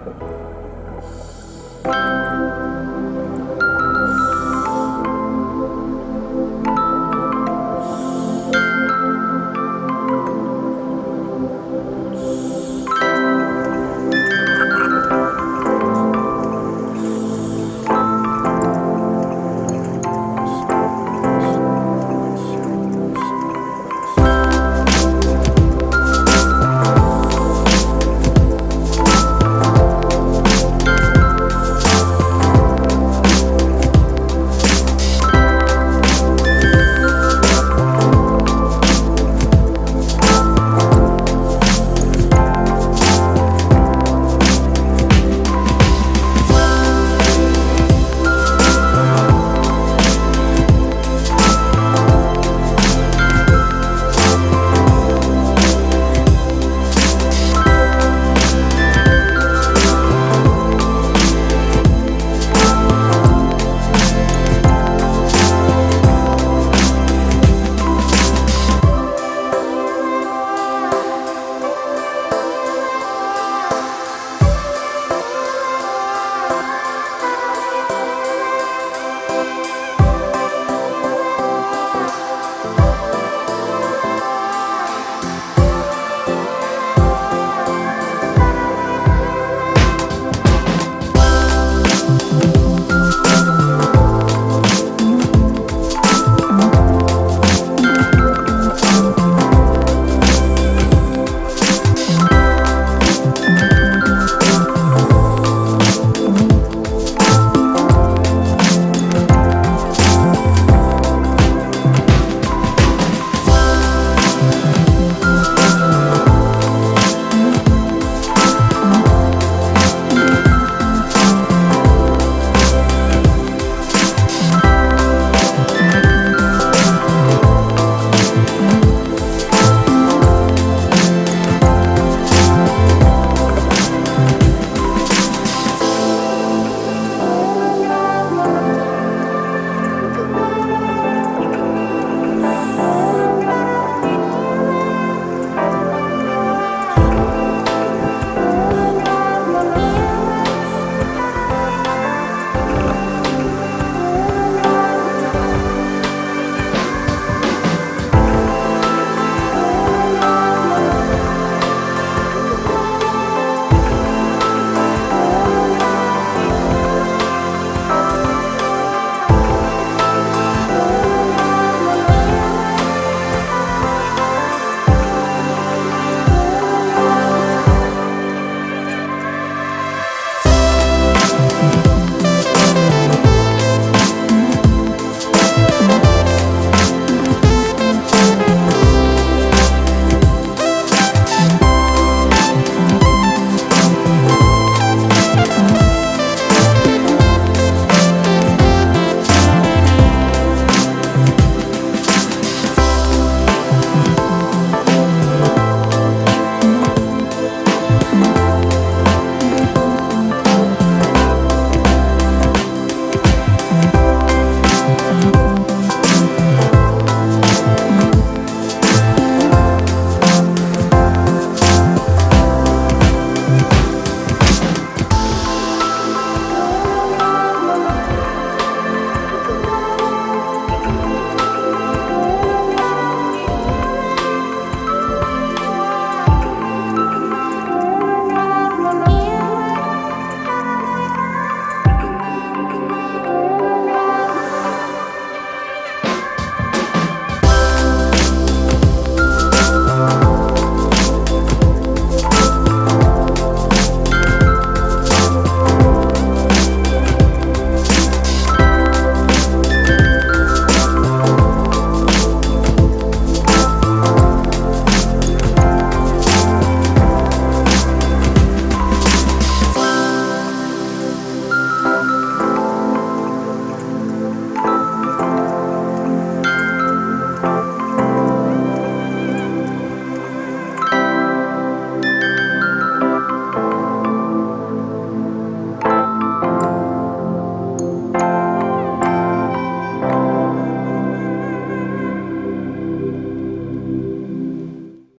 Música